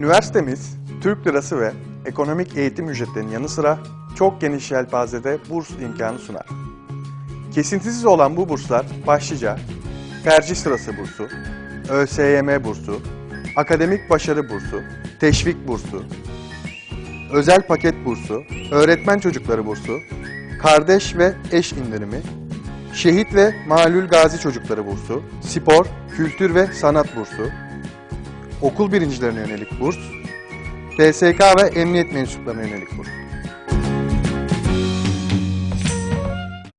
Üniversitemiz, Türk lirası ve ekonomik eğitim ücretlerinin yanı sıra çok geniş yelpazede burs imkanı sunar. Kesintisiz olan bu burslar başlıca tercih sırası bursu, ÖSYM bursu, akademik başarı bursu, teşvik bursu, özel paket bursu, öğretmen çocukları bursu, kardeş ve eş indirimi, şehit ve malul gazi çocukları bursu, spor, kültür ve sanat bursu, okul birincilerine yönelik burs, TSK ve emniyet mensuplarına yönelik burs.